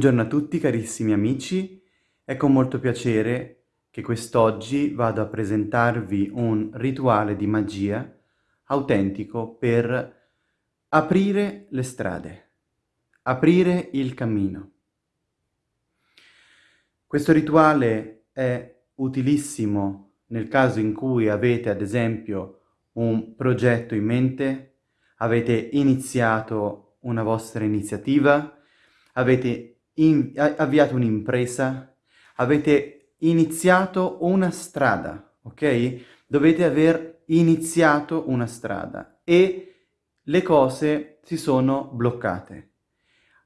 Buongiorno a tutti carissimi amici, è con molto piacere che quest'oggi vado a presentarvi un rituale di magia autentico per aprire le strade, aprire il cammino. Questo rituale è utilissimo nel caso in cui avete ad esempio un progetto in mente, avete iniziato una vostra iniziativa, avete in, avviato un'impresa, avete iniziato una strada, ok? Dovete aver iniziato una strada e le cose si sono bloccate.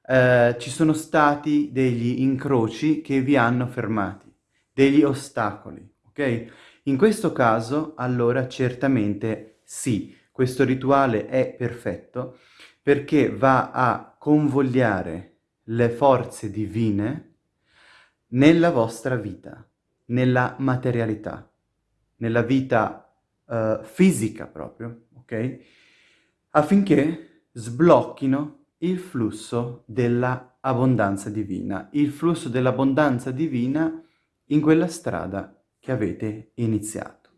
Eh, ci sono stati degli incroci che vi hanno fermati, degli ostacoli, ok? In questo caso, allora, certamente sì, questo rituale è perfetto perché va a convogliare le forze divine nella vostra vita, nella materialità, nella vita uh, fisica proprio, ok? Affinché sblocchino il flusso dell'abbondanza divina, il flusso dell'abbondanza divina in quella strada che avete iniziato.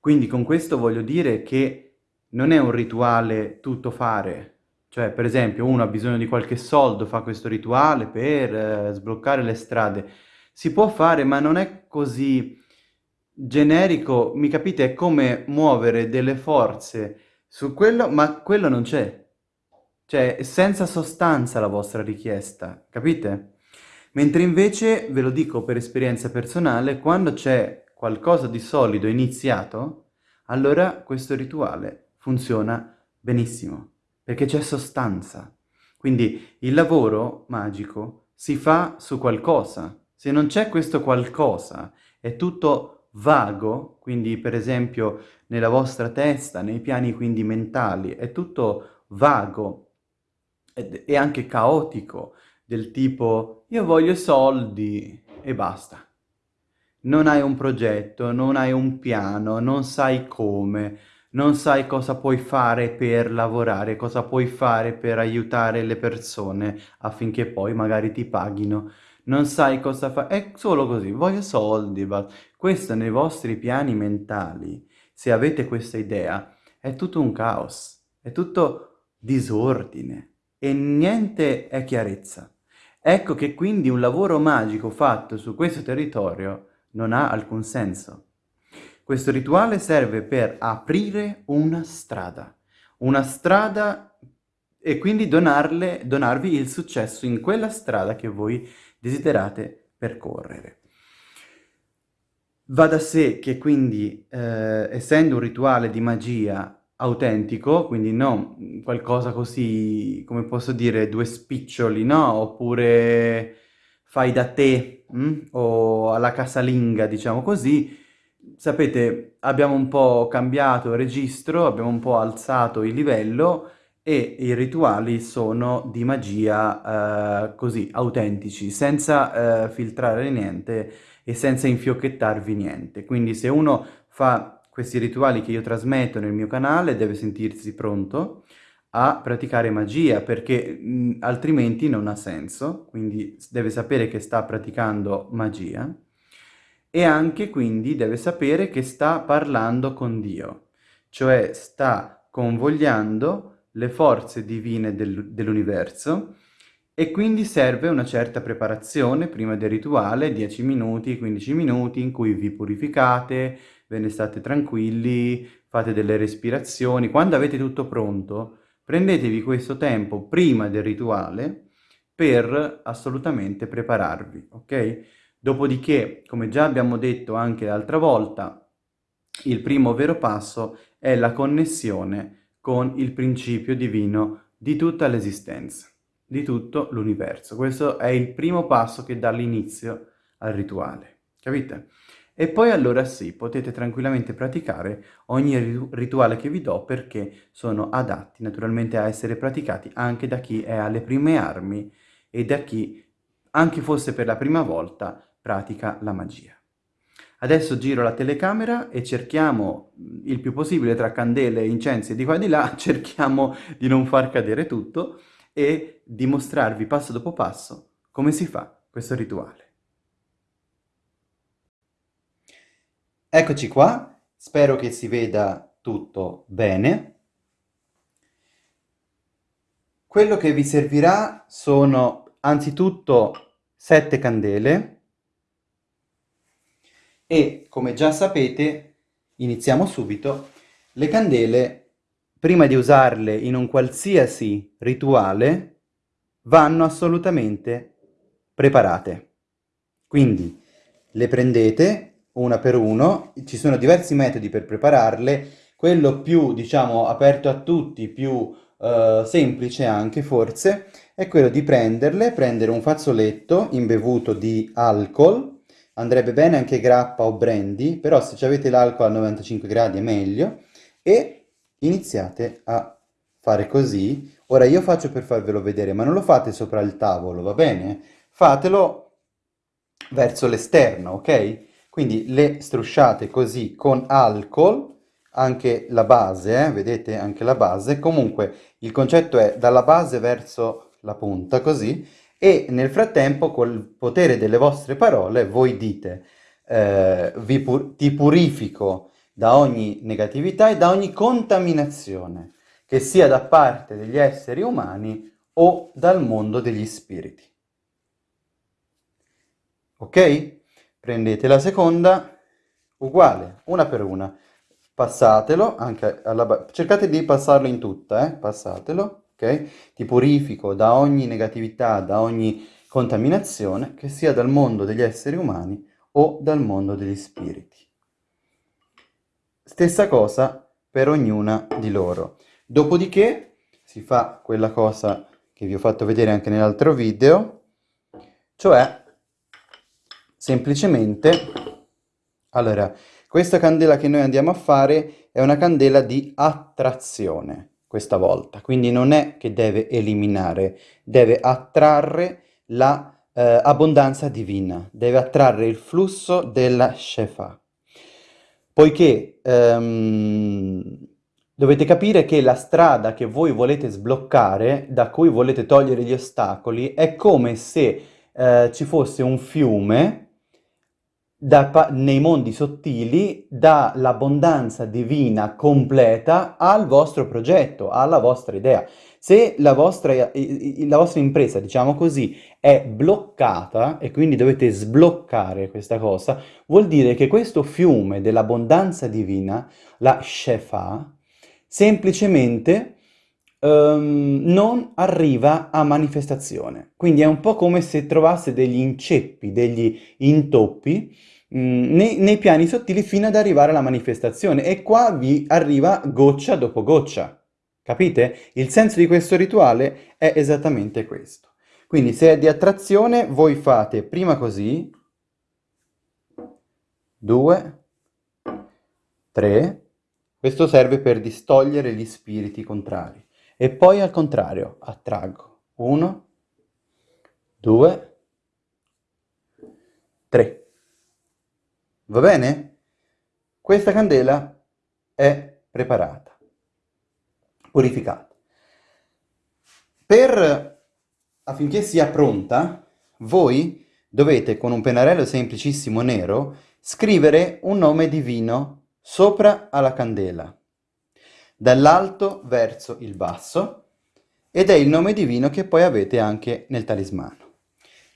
Quindi con questo voglio dire che non è un rituale tutto fare, cioè, per esempio, uno ha bisogno di qualche soldo, fa questo rituale per eh, sbloccare le strade. Si può fare, ma non è così generico, mi capite? È come muovere delle forze su quello, ma quello non c'è. Cioè, è senza sostanza la vostra richiesta, capite? Mentre invece, ve lo dico per esperienza personale, quando c'è qualcosa di solido iniziato, allora questo rituale funziona benissimo perché c'è sostanza. Quindi il lavoro magico si fa su qualcosa. Se non c'è questo qualcosa, è tutto vago, quindi per esempio nella vostra testa, nei piani quindi mentali, è tutto vago e anche caotico, del tipo io voglio soldi e basta. Non hai un progetto, non hai un piano, non sai come, non sai cosa puoi fare per lavorare, cosa puoi fare per aiutare le persone affinché poi magari ti paghino, non sai cosa fare, è solo così, voglio soldi, basta. Questo nei vostri piani mentali, se avete questa idea, è tutto un caos, è tutto disordine e niente è chiarezza. Ecco che quindi un lavoro magico fatto su questo territorio non ha alcun senso. Questo rituale serve per aprire una strada, una strada e quindi donarle, donarvi il successo in quella strada che voi desiderate percorrere. Va da sé che quindi, eh, essendo un rituale di magia autentico, quindi non qualcosa così, come posso dire, due spiccioli, no? Oppure fai da te, hm? o alla casalinga, diciamo così, sapete, abbiamo un po' cambiato registro, abbiamo un po' alzato il livello e i rituali sono di magia eh, così, autentici, senza eh, filtrare niente e senza infiocchettarvi niente. Quindi se uno fa questi rituali che io trasmetto nel mio canale deve sentirsi pronto a praticare magia perché mh, altrimenti non ha senso, quindi deve sapere che sta praticando magia e anche quindi deve sapere che sta parlando con Dio, cioè sta convogliando le forze divine del, dell'universo e quindi serve una certa preparazione prima del rituale, 10 minuti, 15 minuti in cui vi purificate, ve ne state tranquilli, fate delle respirazioni. Quando avete tutto pronto, prendetevi questo tempo prima del rituale per assolutamente prepararvi, ok? Dopodiché, come già abbiamo detto anche l'altra volta, il primo vero passo è la connessione con il principio divino di tutta l'esistenza, di tutto l'universo. Questo è il primo passo che dà l'inizio al rituale, capite? E poi allora sì, potete tranquillamente praticare ogni rituale che vi do perché sono adatti naturalmente a essere praticati anche da chi è alle prime armi e da chi, anche fosse per la prima volta, pratica la magia. Adesso giro la telecamera e cerchiamo il più possibile tra candele e incensi di qua e di là, cerchiamo di non far cadere tutto e di mostrarvi passo dopo passo come si fa questo rituale. Eccoci qua, spero che si veda tutto bene. Quello che vi servirà sono anzitutto sette candele e come già sapete, iniziamo subito, le candele prima di usarle in un qualsiasi rituale vanno assolutamente preparate. Quindi le prendete una per uno, ci sono diversi metodi per prepararle, quello più, diciamo, aperto a tutti, più eh, semplice anche forse, è quello di prenderle, prendere un fazzoletto imbevuto di alcol, andrebbe bene anche grappa o brandy, però se avete l'alcol a 95 gradi è meglio, e iniziate a fare così. Ora io faccio per farvelo vedere, ma non lo fate sopra il tavolo, va bene? fatelo verso l'esterno, ok? Quindi le strusciate così con alcol, anche la base, eh? vedete anche la base, comunque il concetto è dalla base verso la punta, così, e nel frattempo col potere delle vostre parole voi dite eh, pur ti purifico da ogni negatività e da ogni contaminazione, che sia da parte degli esseri umani o dal mondo degli spiriti ok? Prendete la seconda, uguale, una per una. Passatelo, anche alla cercate di passarlo in tutta, eh? Passatelo, ok? Ti purifico da ogni negatività, da ogni contaminazione, che sia dal mondo degli esseri umani o dal mondo degli spiriti. Stessa cosa per ognuna di loro. Dopodiché si fa quella cosa che vi ho fatto vedere anche nell'altro video, cioè semplicemente, allora, questa candela che noi andiamo a fare è una candela di attrazione questa volta, quindi non è che deve eliminare, deve attrarre la eh, divina, deve attrarre il flusso della Shefa. Poiché ehm, dovete capire che la strada che voi volete sbloccare, da cui volete togliere gli ostacoli, è come se eh, ci fosse un fiume da, nei mondi sottili dall'abbondanza divina completa al vostro progetto, alla vostra idea. Se la vostra, la vostra impresa, diciamo così, è bloccata e quindi dovete sbloccare questa cosa, vuol dire che questo fiume dell'abbondanza divina, la Shefa, semplicemente um, non arriva a manifestazione. Quindi è un po' come se trovasse degli inceppi, degli intoppi mm, nei, nei piani sottili fino ad arrivare alla manifestazione e qua vi arriva goccia dopo goccia. Capite? Il senso di questo rituale è esattamente questo. Quindi se è di attrazione, voi fate prima così, due, tre, questo serve per distogliere gli spiriti contrari. E poi al contrario, attraggo. Uno, due, tre. Va bene? Questa candela è preparata, purificata. Per, affinché sia pronta, voi dovete con un pennarello semplicissimo nero scrivere un nome divino sopra alla candela dall'alto verso il basso, ed è il nome divino che poi avete anche nel talismano.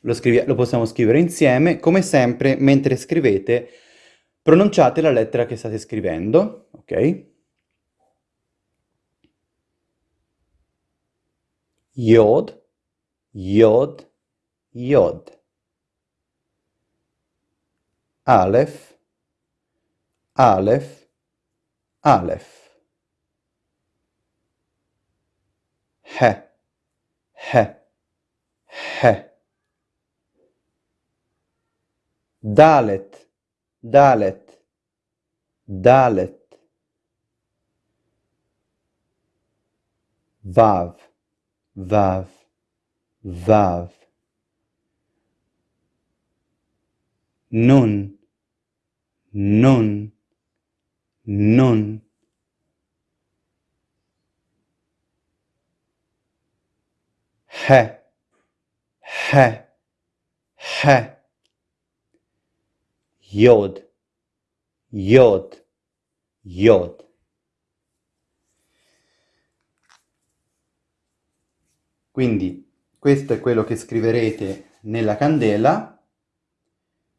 Lo, lo possiamo scrivere insieme, come sempre, mentre scrivete, pronunciate la lettera che state scrivendo, ok? Yod, Yod, Yod. Aleph, Aleph, Aleph. he, he, he. Dalet, dalet, dalet. Vav, vav, vav. Nun, nun, nun. He, he, He. Yod. Yod. Yod. Quindi questo è quello che scriverete nella candela,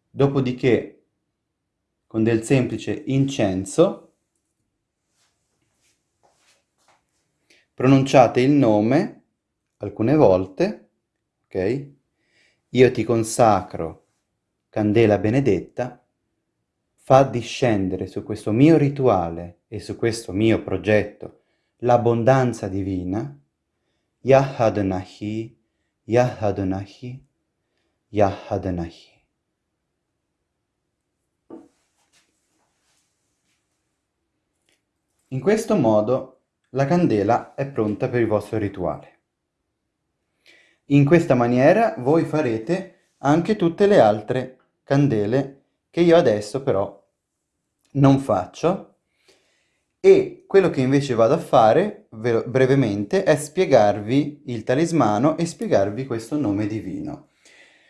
dopodiché con del semplice incenso pronunciate il nome alcune volte, ok? Io ti consacro, candela benedetta, fa discendere su questo mio rituale e su questo mio progetto l'abbondanza divina, Yahadnahi, Yahadnahi, Yahadnahi. In questo modo la candela è pronta per il vostro rituale. In questa maniera voi farete anche tutte le altre candele che io adesso però non faccio e quello che invece vado a fare brevemente è spiegarvi il talismano e spiegarvi questo nome divino.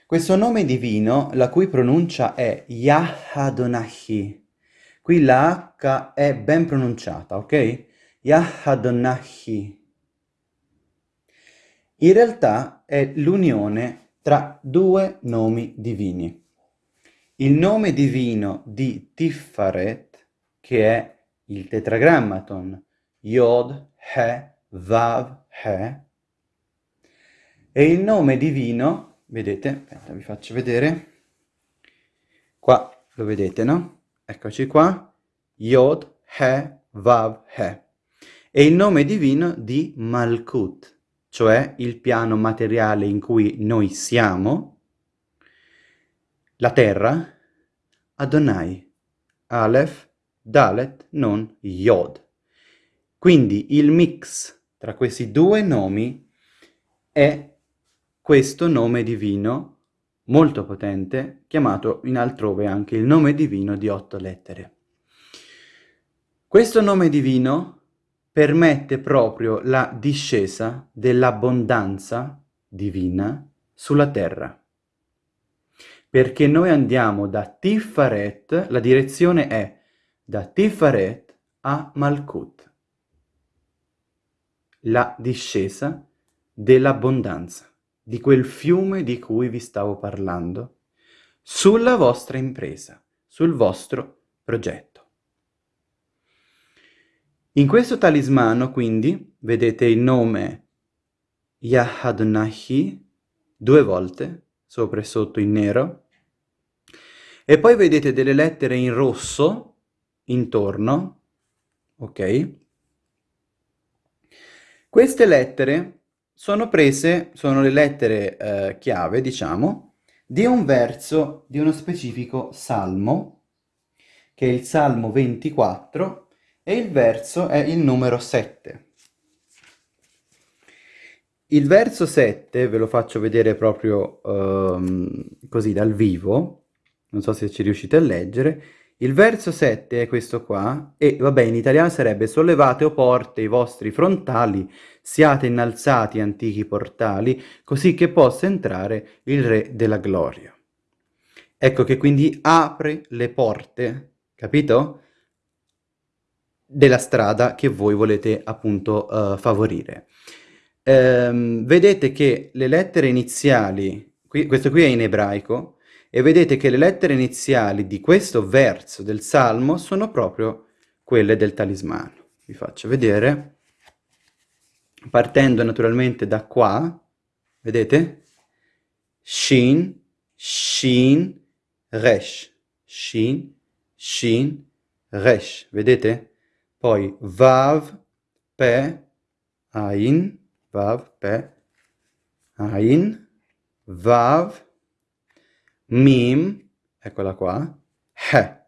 Questo nome divino, la cui pronuncia è Yahadonahi. Qui la H è ben pronunciata, ok? Yahadonahi. In realtà è l'unione tra due nomi divini. Il nome divino di Tiffaret, che è il tetragrammaton Yod, He, Vav, He, e il nome divino, vedete, aspetta, vi faccio vedere, qua lo vedete, no? Eccoci qua, Yod, He, Vav, He. E il nome divino di Malkut, cioè il piano materiale in cui noi siamo, la terra, Adonai, Aleph, Dalet, non Yod. Quindi il mix tra questi due nomi è questo nome divino molto potente, chiamato in altrove anche il nome divino di otto lettere. Questo nome divino permette proprio la discesa dell'abbondanza divina sulla terra perché noi andiamo da Tiffaret, la direzione è da Tiffaret a Malkut, la discesa dell'abbondanza, di quel fiume di cui vi stavo parlando, sulla vostra impresa, sul vostro progetto. In questo talismano, quindi, vedete il nome Yahadnahi due volte, sopra e sotto in nero, e poi vedete delle lettere in rosso intorno, ok? Queste lettere sono prese, sono le lettere eh, chiave, diciamo, di un verso di uno specifico salmo, che è il Salmo 24, e il verso è il numero 7. Il verso 7, ve lo faccio vedere proprio um, così dal vivo, non so se ci riuscite a leggere, il verso 7 è questo qua, e vabbè in italiano sarebbe sollevate o porte i vostri frontali, siate innalzati antichi portali, così che possa entrare il Re della Gloria. Ecco che quindi apre le porte, capito? Della strada che voi volete appunto uh, favorire. Ehm, vedete che le lettere iniziali, qui, questo qui è in ebraico, e vedete che le lettere iniziali di questo verso del Salmo sono proprio quelle del talismano. Vi faccio vedere, partendo naturalmente da qua, vedete? Shin, Shin, Resh, Shin, Shin, Resh, vedete? Poi Vav, Pe, Ain, Vav, Pe, Ain, Vav, Mim, eccola qua, He,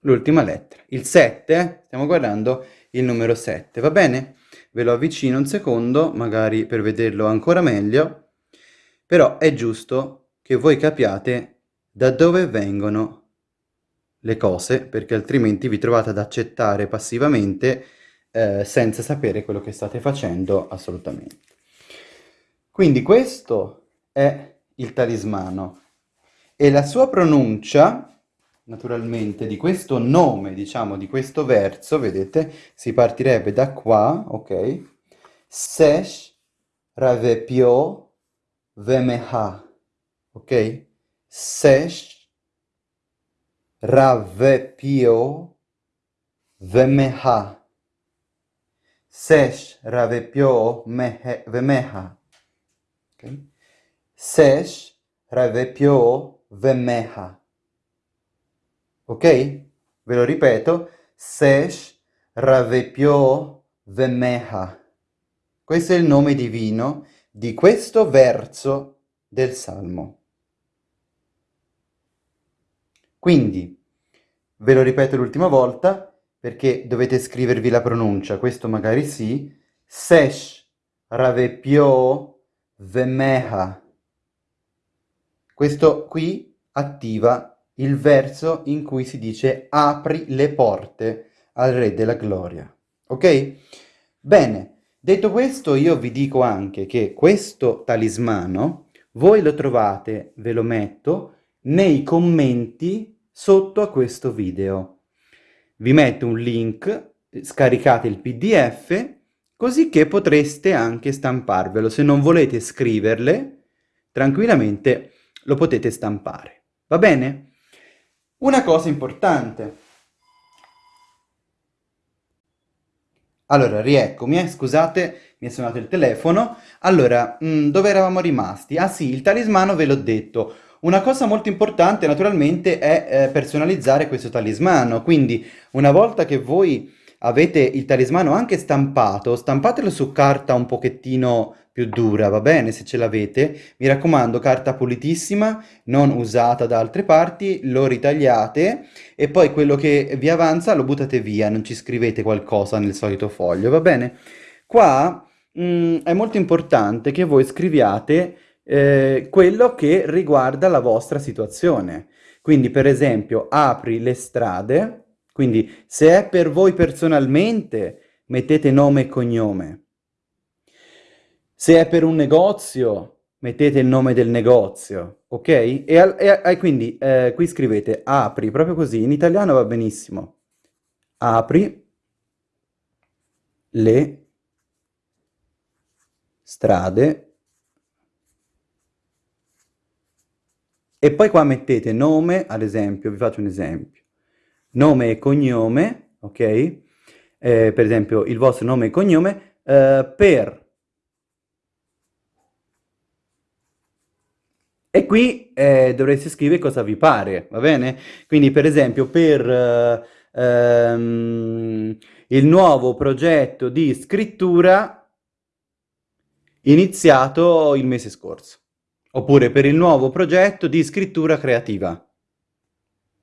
l'ultima lettera. Il 7, stiamo guardando il numero 7, va bene? Ve lo avvicino un secondo, magari per vederlo ancora meglio, però è giusto che voi capiate da dove vengono le cose, perché altrimenti vi trovate ad accettare passivamente eh, senza sapere quello che state facendo assolutamente. Quindi questo è il talismano E la sua pronuncia, naturalmente, di questo nome, diciamo, di questo verso, vedete, si partirebbe da qua, ok? Sesh ravepio vemeha, ok? Sesh ravepio vemeha. Sesh ravepio vemeha. Okay? Sesh ravepio vemeha. Ok? Ve lo ripeto. Sesh ravepio vemeha. Questo è il nome divino di questo verso del Salmo. Quindi, ve lo ripeto l'ultima volta, perché dovete scrivervi la pronuncia, questo magari sì, Sesh ravepio vemeha. Questo qui attiva il verso in cui si dice apri le porte al Re della Gloria. Ok? Bene, detto questo io vi dico anche che questo talismano voi lo trovate, ve lo metto, nei commenti sotto a questo video. Vi metto un link, scaricate il pdf, così che potreste anche stamparvelo. Se non volete scriverle, tranquillamente lo potete stampare. Va bene? Una cosa importante. Allora, rieccomi, eh, scusate, mi è suonato il telefono. Allora, mh, mm, dove eravamo rimasti? Ah sì, il talismano ve l'ho detto. Una cosa molto importante naturalmente è eh, personalizzare questo talismano, quindi una volta che voi avete il talismano anche stampato, stampatelo su carta un pochettino più dura, va bene, se ce l'avete. Mi raccomando, carta pulitissima, non usata da altre parti, lo ritagliate e poi quello che vi avanza lo buttate via, non ci scrivete qualcosa nel solito foglio, va bene? Qua mh, mm, è molto importante che voi scriviate eh, quello che riguarda la vostra situazione. Quindi, per esempio, apri le strade, quindi se è per voi personalmente, mettete nome e cognome. Se è per un negozio, mettete il nome del negozio, ok? E, e, e quindi eh, qui scrivete apri, proprio così, in italiano va benissimo. Apri le strade E poi qua mettete nome, ad esempio, vi faccio un esempio, nome e cognome, ok? Eh, per esempio il vostro nome e cognome eh, per... E qui eh, dovreste scrivere cosa vi pare, va bene? Quindi per esempio per eh, ehm, il nuovo progetto di scrittura iniziato il mese scorso oppure per il nuovo progetto di scrittura creativa.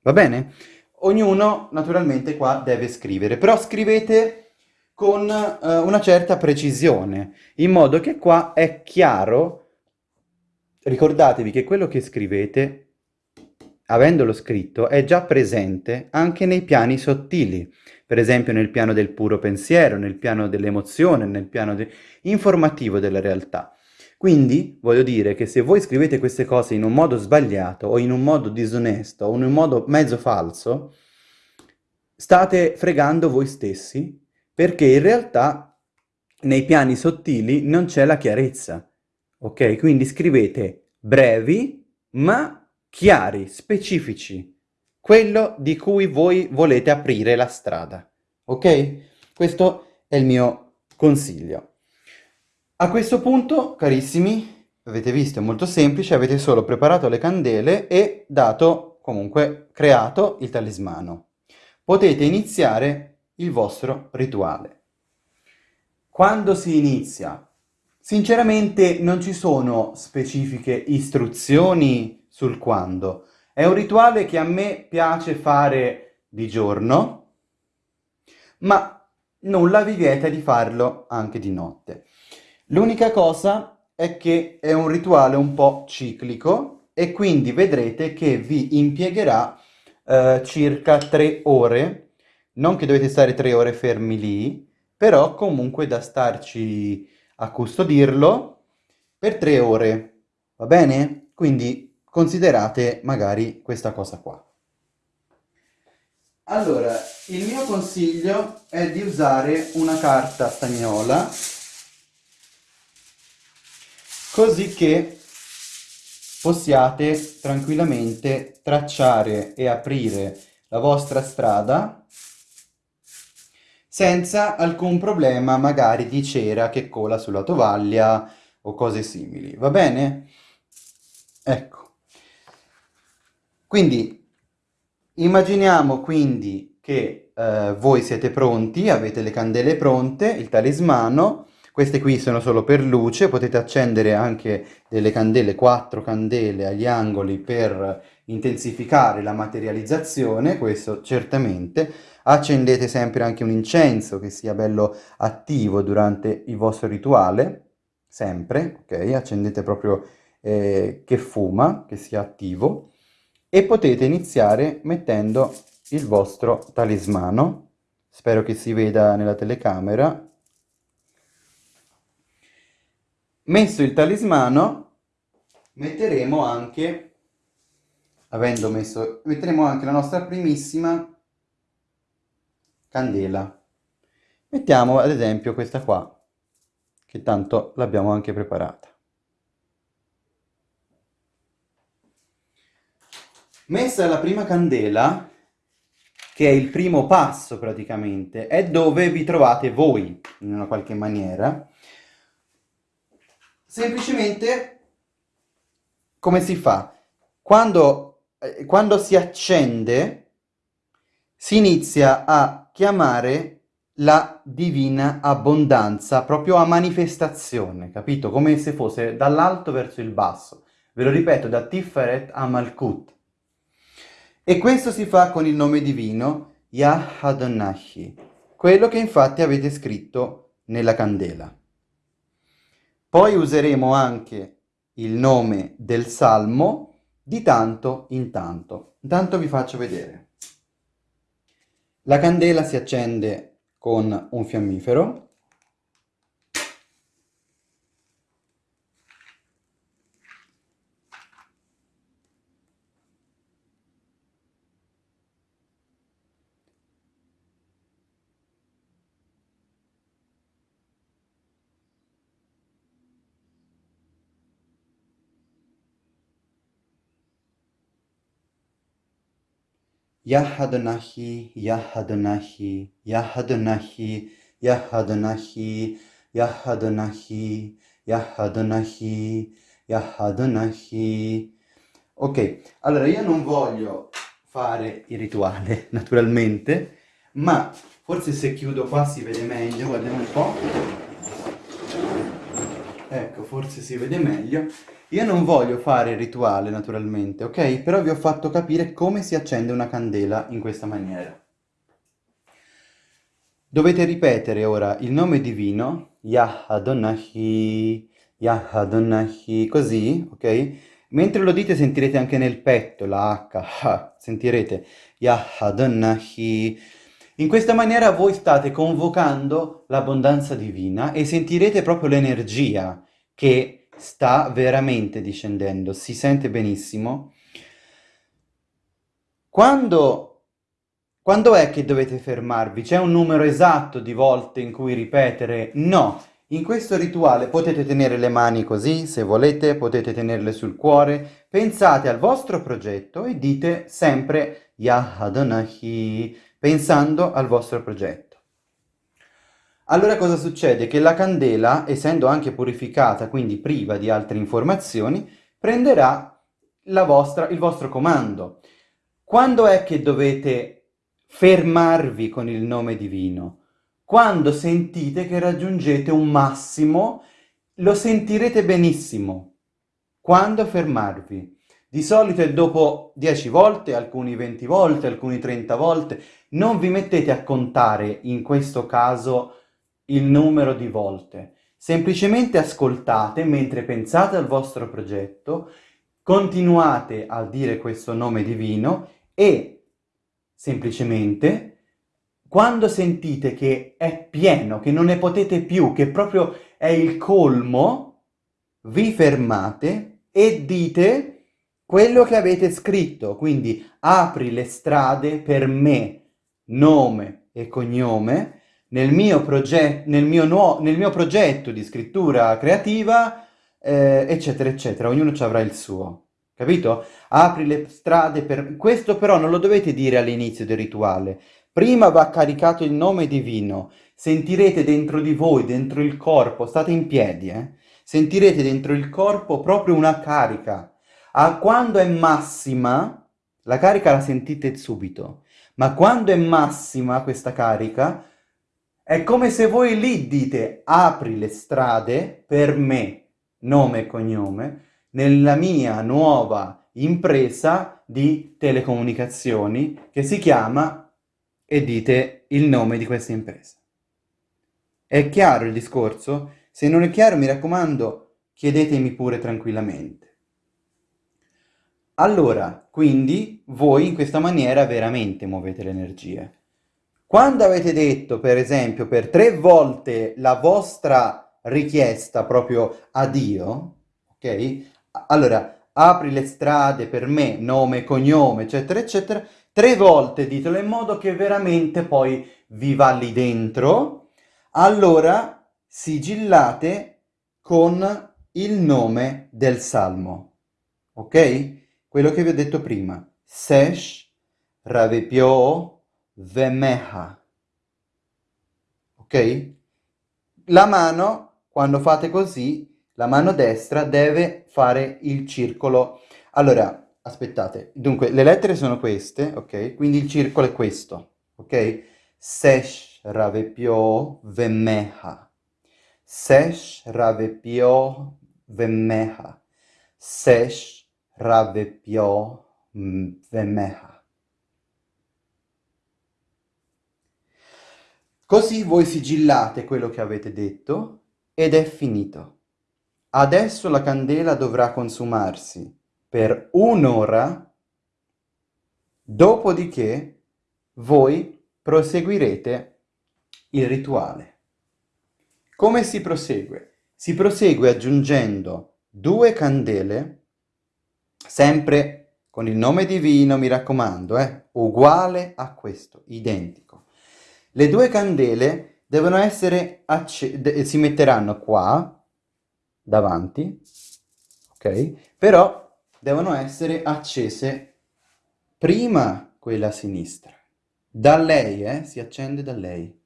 Va bene? Ognuno naturalmente qua deve scrivere, però scrivete con eh, una certa precisione, in modo che qua è chiaro, ricordatevi che quello che scrivete, avendolo scritto, è già presente anche nei piani sottili, per esempio nel piano del puro pensiero, nel piano dell'emozione, nel piano de informativo della realtà. Quindi voglio dire che se voi scrivete queste cose in un modo sbagliato o in un modo disonesto o in un modo mezzo falso, state fregando voi stessi perché in realtà nei piani sottili non c'è la chiarezza. Ok? Quindi scrivete brevi ma chiari, specifici, quello di cui voi volete aprire la strada. Ok? Questo è il mio consiglio. A questo punto, carissimi, avete visto, è molto semplice, avete solo preparato le candele e dato, comunque, creato il talismano. Potete iniziare il vostro rituale. Quando si inizia? Sinceramente non ci sono specifiche istruzioni sul quando. È un rituale che a me piace fare di giorno, ma nulla vi vieta di farlo anche di notte. L'unica cosa è che è un rituale un po' ciclico e quindi vedrete che vi impiegherà eh, circa tre ore, non che dovete stare tre ore fermi lì, però comunque da starci a custodirlo per tre ore, va bene? Quindi considerate magari questa cosa qua. Allora, il mio consiglio è di usare una carta stagnola così che possiate tranquillamente tracciare e aprire la vostra strada senza alcun problema magari di cera che cola sulla tovaglia o cose simili, va bene? Ecco. Quindi Immaginiamo quindi che eh, voi siete pronti, avete le candele pronte, il talismano, queste qui sono solo per luce, potete accendere anche delle candele, quattro candele agli angoli per intensificare la materializzazione, questo certamente. Accendete sempre anche un incenso che sia bello attivo durante il vostro rituale, sempre, ok? Accendete proprio eh, che fuma, che sia attivo e potete iniziare mettendo il vostro talismano. Spero che si veda nella telecamera. Messo il talismano, metteremo anche, avendo messo, metteremo anche la nostra primissima candela. Mettiamo ad esempio questa qua, che tanto l'abbiamo anche preparata. Messa la prima candela, che è il primo passo praticamente, è dove vi trovate voi, in una qualche maniera. Semplicemente, come si fa? Quando, eh, quando si accende, si inizia a chiamare la divina abbondanza, proprio a manifestazione, capito? Come se fosse dall'alto verso il basso. Ve lo ripeto, da Tiferet a Malkut. E questo si fa con il nome divino Yah quello che infatti avete scritto nella candela. Poi useremo anche il nome del salmo di tanto in tanto. Intanto vi faccio vedere. La candela si accende con un fiammifero Yahadonahi, Yahadonahi, Yahadonahi, Yahadonahi, Yahadonahi, Yahadonahi, Yahadonahi. Ok, allora io non voglio fare il rituale, naturalmente, ma forse se chiudo qua si vede meglio, guardiamo un po'. Ecco, forse si vede meglio. Io non voglio fare il rituale naturalmente, ok? Però vi ho fatto capire come si accende una candela in questa maniera. Dovete ripetere ora il nome divino, Yah Adonai, Yah Adonai, così, ok? Mentre lo dite sentirete anche nel petto la H, sentirete Yah Adonai. In questa maniera voi state convocando l'abbondanza divina e sentirete proprio l'energia che sta veramente discendendo, si sente benissimo. Quando, quando è che dovete fermarvi? C'è un numero esatto di volte in cui ripetere? No, in questo rituale potete tenere le mani così, se volete, potete tenerle sul cuore, pensate al vostro progetto e dite sempre Yah Adonai, pensando al vostro progetto. Allora cosa succede? Che la candela, essendo anche purificata, quindi priva di altre informazioni, prenderà vostra, il vostro comando. Quando è che dovete fermarvi con il nome divino? Quando sentite che raggiungete un massimo, lo sentirete benissimo. Quando fermarvi? Di solito è dopo 10 volte, alcuni 20 volte, alcuni 30 volte. Non vi mettete a contare in questo caso il numero di volte. Semplicemente ascoltate mentre pensate al vostro progetto, continuate a dire questo nome divino e semplicemente quando sentite che è pieno, che non ne potete più, che proprio è il colmo, vi fermate e dite quello che avete scritto, quindi apri le strade per me, nome e cognome, nel mio, proget- nel mio, nel mio progetto di scrittura creativa, eh, eccetera, eccetera. Ognuno ci avrà il suo. Capito? Apri le strade per... Questo però non lo dovete dire all'inizio del rituale. Prima va caricato il nome divino. Sentirete dentro di voi, dentro il corpo, state in piedi, eh? Sentirete dentro il corpo proprio una carica a quando è massima, la carica la sentite subito, ma quando è massima questa carica, è come se voi lì dite apri le strade per me, nome e cognome, nella mia nuova impresa di telecomunicazioni che si chiama e dite il nome di questa impresa. È chiaro il discorso? Se non è chiaro mi raccomando chiedetemi pure tranquillamente. Allora, quindi, voi in questa maniera veramente muovete le energie. Quando avete detto, per esempio, per tre volte la vostra richiesta proprio a Dio, ok? Allora, apri le strade per me, nome, cognome, eccetera, eccetera, tre volte ditelo in modo che veramente poi vi va lì dentro, allora sigillate con il nome del salmo, ok? Quello che vi ho detto prima, Sesh Ravepio Vemeha. Ok? La mano, quando fate così, la mano destra deve fare il circolo. Allora, aspettate, dunque le lettere sono queste, ok? Quindi il circolo è questo, ok? Sesh Ravepio Vemeha. Sesh Ravepio Vemeha. Sesh Ravepio Vemeha. Così voi sigillate quello che avete detto ed è finito. Adesso la candela dovrà consumarsi per un'ora, dopodiché voi proseguirete il rituale. Come si prosegue? Si prosegue aggiungendo due candele sempre con il nome divino, mi raccomando, eh, uguale a questo, identico. Le due candele devono essere accese, si metteranno qua, davanti, ok? Però devono essere accese prima quella a sinistra. Da lei, eh, si accende da lei.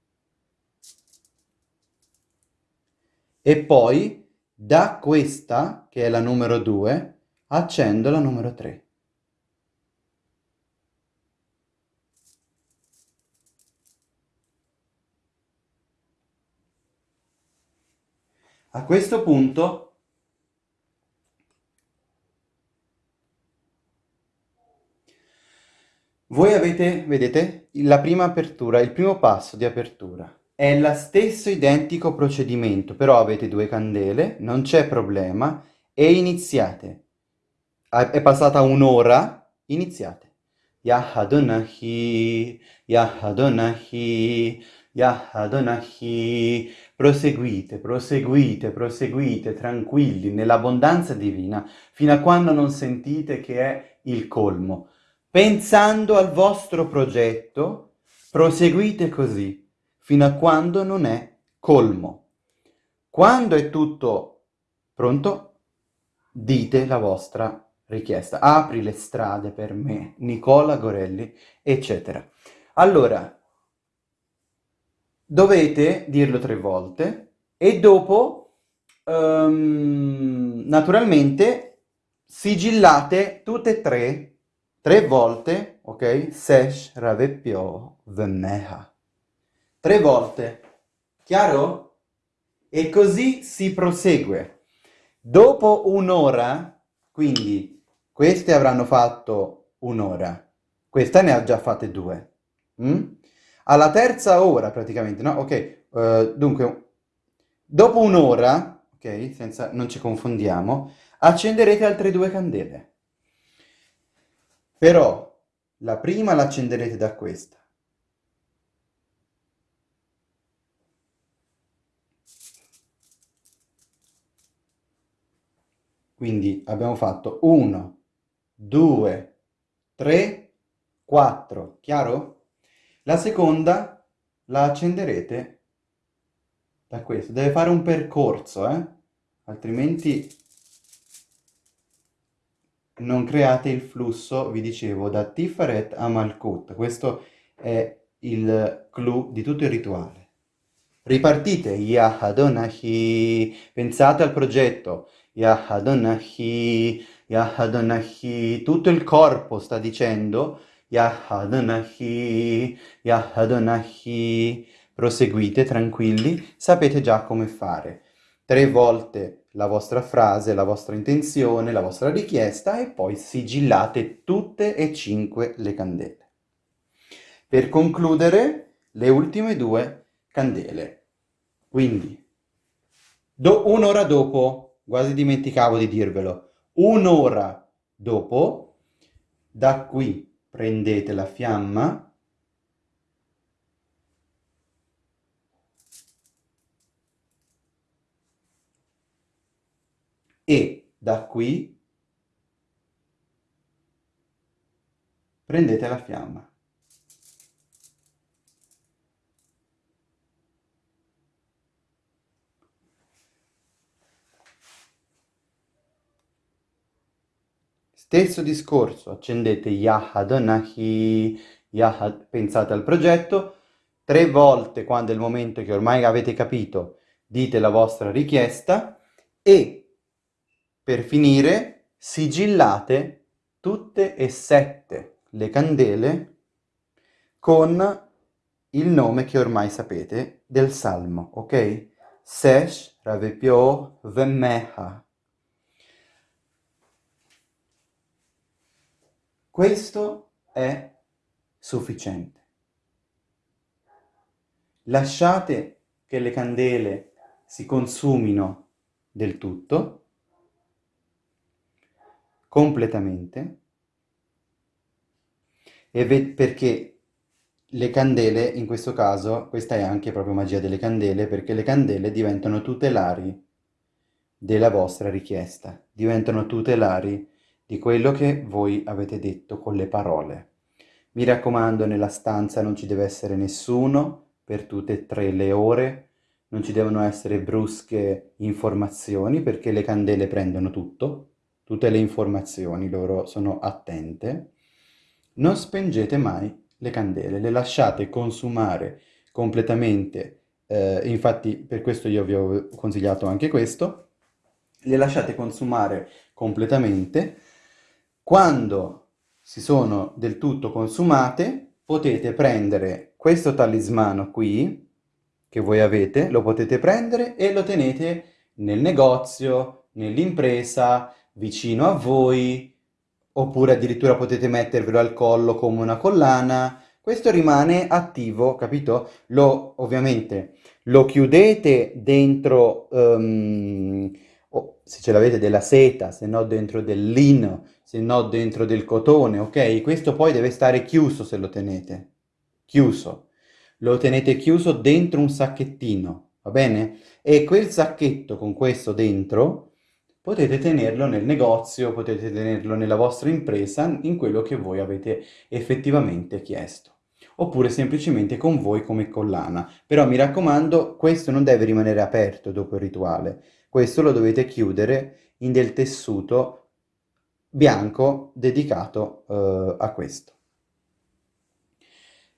E poi da questa, che è la numero 2, accendo la numero 3. A questo punto voi avete, vedete, la prima apertura, il primo passo di apertura. È lo stesso identico procedimento, però avete due candele, non c'è problema, e iniziate è passata un'ora, iniziate. Yahadonahi, Yahadonahi, Yahadonahi. Proseguite, proseguite, proseguite, tranquilli, nell'abbondanza divina, fino a quando non sentite che è il colmo. Pensando al vostro progetto, proseguite così, fino a quando non è colmo. Quando è tutto pronto, dite la vostra richiesta. Apri le strade per me, Nicola Gorelli, eccetera. Allora, dovete dirlo tre volte e dopo, um, naturalmente, sigillate tutte e tre, tre volte, ok? Sesh Ravepio Vemeha. Tre volte. Chiaro? E così si prosegue. Dopo un'ora, quindi queste avranno fatto un'ora, questa ne ha già fatte due. Mm? Alla terza ora praticamente, no? Ok, uh, dunque, dopo un'ora, ok, senza, non ci confondiamo, accenderete altre due candele. Però la prima la accenderete da questa. Quindi abbiamo fatto 1, due, tre, quattro. Chiaro? La seconda la accenderete da questo. Deve fare un percorso, eh? Altrimenti non create il flusso, vi dicevo, da Tiferet a Malkut. Questo è il clou di tutto il rituale. Ripartite, Yahadonahi, pensate al progetto, Yahadonahi, Yahadonahi, tutto il corpo sta dicendo Yahadonahi, Yahadonahi, proseguite tranquilli, sapete già come fare. Tre volte la vostra frase, la vostra intenzione, la vostra richiesta e poi sigillate tutte e cinque le candele. Per concludere, le ultime due candele. Quindi, do, un'ora dopo, quasi dimenticavo di dirvelo, un'ora dopo, da qui prendete la fiamma e da qui prendete la fiamma. Stesso discorso, accendete Yahadonahi, Yahad, pensate al progetto, tre volte quando è il momento che ormai avete capito, dite la vostra richiesta e per finire sigillate tutte e sette le candele con il nome che ormai sapete del salmo, ok? Sesh Ravepio Vemmeha Questo è sufficiente. Lasciate che le candele si consumino del tutto, completamente, perché le candele, in questo caso, questa è anche proprio magia delle candele, perché le candele diventano tutelari della vostra richiesta, diventano tutelari di quello che voi avete detto con le parole. Mi raccomando, nella stanza non ci deve essere nessuno per tutte e tre le ore, non ci devono essere brusche informazioni perché le candele prendono tutto, tutte le informazioni, loro sono attente. Non spengete mai le candele, le lasciate consumare completamente, eh, infatti per questo io vi ho consigliato anche questo, le lasciate consumare completamente quando si sono del tutto consumate, potete prendere questo talismano qui, che voi avete, lo potete prendere e lo tenete nel negozio, nell'impresa, vicino a voi, oppure addirittura potete mettervelo al collo come una collana. Questo rimane attivo, capito? Lo, ovviamente, lo chiudete dentro... Um, o se ce l'avete della seta, se no dentro del lino, se no dentro del cotone, ok? Questo poi deve stare chiuso se lo tenete, chiuso. Lo tenete chiuso dentro un sacchettino, va bene? E quel sacchetto con questo dentro potete tenerlo nel negozio, potete tenerlo nella vostra impresa, in quello che voi avete effettivamente chiesto. Oppure semplicemente con voi come collana. Però mi raccomando, questo non deve rimanere aperto dopo il rituale, questo lo dovete chiudere in del tessuto bianco dedicato eh, a questo.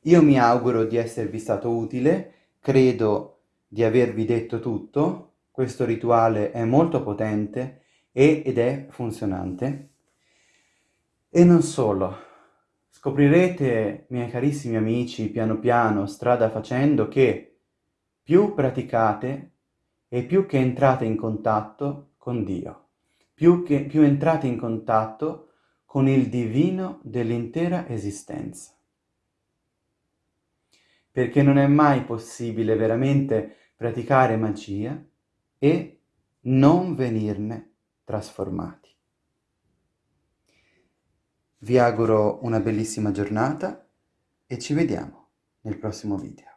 Io mi auguro di esservi stato utile, credo di avervi detto tutto, questo rituale è molto potente ed è funzionante. E non solo, scoprirete, miei carissimi amici, piano piano, strada facendo, che più praticate, e più che entrate in contatto con Dio, più, che, più entrate in contatto con il divino dell'intera esistenza. Perché non è mai possibile veramente praticare magia e non venirne trasformati. Vi auguro una bellissima giornata e ci vediamo nel prossimo video.